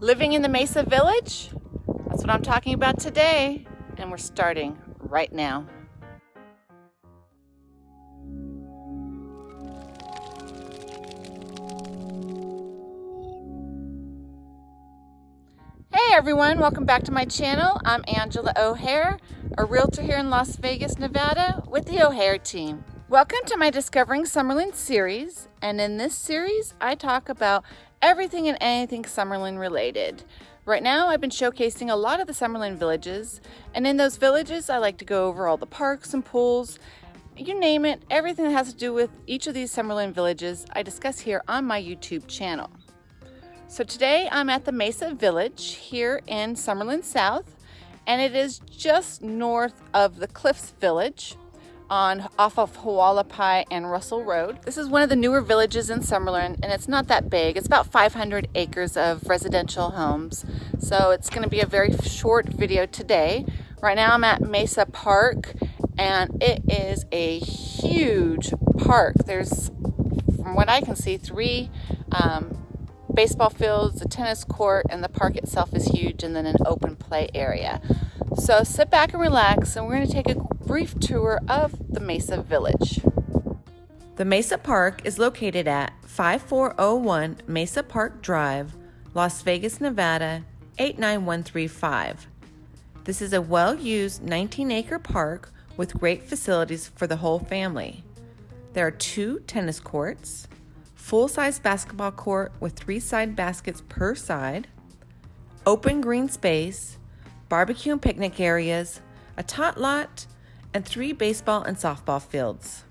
Living in the Mesa Village? That's what I'm talking about today, and we're starting right now. Hey everyone, welcome back to my channel. I'm Angela O'Hare, a realtor here in Las Vegas, Nevada with the O'Hare team. Welcome to my Discovering Summerlin series, and in this series I talk about everything and anything Summerlin related. Right now I've been showcasing a lot of the Summerlin villages and in those villages I like to go over all the parks and pools, you name it, everything that has to do with each of these Summerlin villages I discuss here on my YouTube channel. So today I'm at the Mesa Village here in Summerlin South and it is just north of the Cliffs Village on off of Hualapai and Russell Road. This is one of the newer villages in Summerlin and it's not that big. It's about 500 acres of residential homes. So it's gonna be a very short video today. Right now I'm at Mesa Park and it is a huge park. There's, from what I can see, three um, baseball fields, a tennis court, and the park itself is huge, and then an open play area. So sit back and relax, and we're going to take a brief tour of the Mesa Village. The Mesa Park is located at 5401 Mesa Park Drive, Las Vegas, Nevada 89135. This is a well used 19 acre park with great facilities for the whole family. There are two tennis courts, full size basketball court with three side baskets per side, open green space, barbecue and picnic areas, a tot lot, and three baseball and softball fields.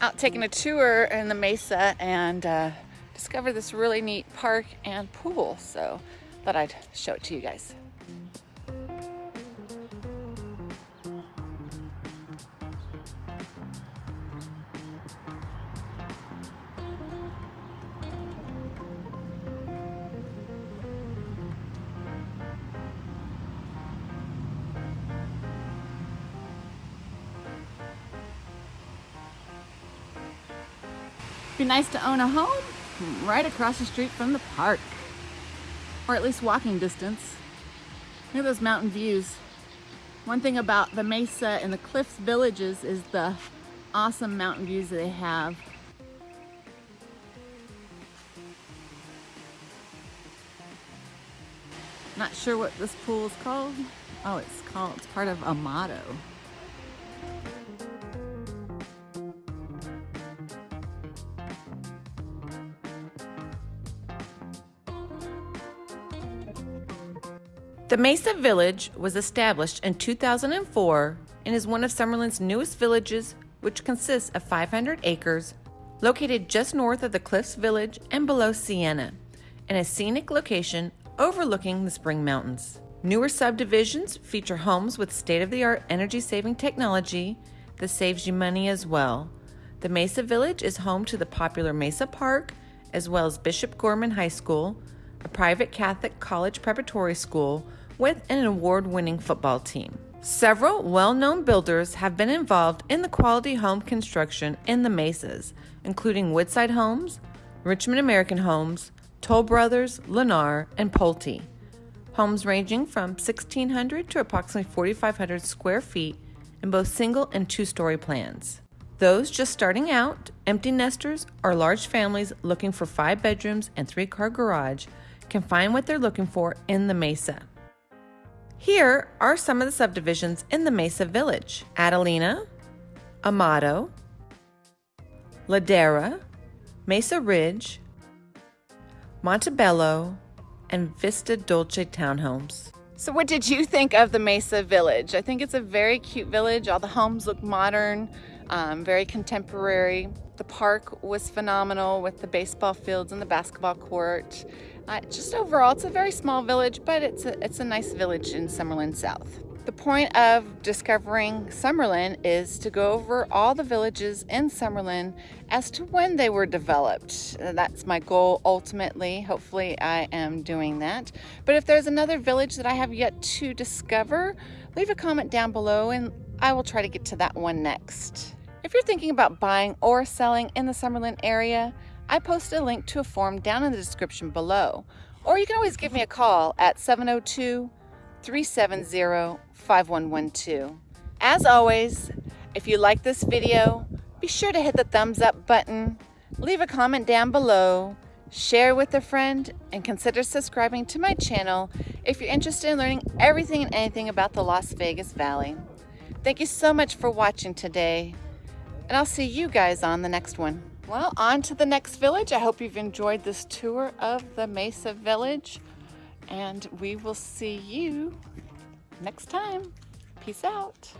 Out taking a tour in the mesa and uh, discovered this really neat park and pool. So thought I'd show it to you guys. Be nice to own a home right across the street from the park. Or at least walking distance. Look at those mountain views. One thing about the Mesa and the Cliffs villages is the awesome mountain views they have. Not sure what this pool is called. Oh, it's called, it's part of Amado. The Mesa Village was established in 2004 and is one of Summerlin's newest villages, which consists of 500 acres, located just north of the Cliffs Village and below Siena, in a scenic location overlooking the Spring Mountains. Newer subdivisions feature homes with state of the art energy saving technology that saves you money as well. The Mesa Village is home to the popular Mesa Park, as well as Bishop Gorman High School, a private Catholic college preparatory school with an award winning football team. Several well known builders have been involved in the quality home construction in the Mesas, including Woodside Homes, Richmond American Homes, Toll Brothers, Lennar, and Pulte. Homes ranging from 1,600 to approximately 4,500 square feet in both single and two story plans. Those just starting out, empty nesters, or large families looking for five bedrooms and three car garage can find what they're looking for in the Mesa. Here are some of the subdivisions in the Mesa Village Adelina, Amado, Ladera, Mesa Ridge, Montebello, and Vista Dolce townhomes. So what did you think of the Mesa Village? I think it's a very cute village. All the homes look modern, um, very contemporary. The park was phenomenal with the baseball fields and the basketball court. Uh, just overall, it's a very small village, but it's a, it's a nice village in Summerlin South. The point of discovering Summerlin is to go over all the villages in Summerlin as to when they were developed. That's my goal ultimately. Hopefully I am doing that. But if there's another village that I have yet to discover, leave a comment down below and I will try to get to that one next. If you're thinking about buying or selling in the Summerlin area, I posted a link to a form down in the description below. Or you can always give me a call at 702 370 5112. As always, if you like this video, be sure to hit the thumbs up button, leave a comment down below, share with a friend, and consider subscribing to my channel if you're interested in learning everything and anything about the Las Vegas Valley. Thank you so much for watching today, and I'll see you guys on the next one. Well, on to the next village. I hope you've enjoyed this tour of the Mesa Village, and we will see you next time. Peace out.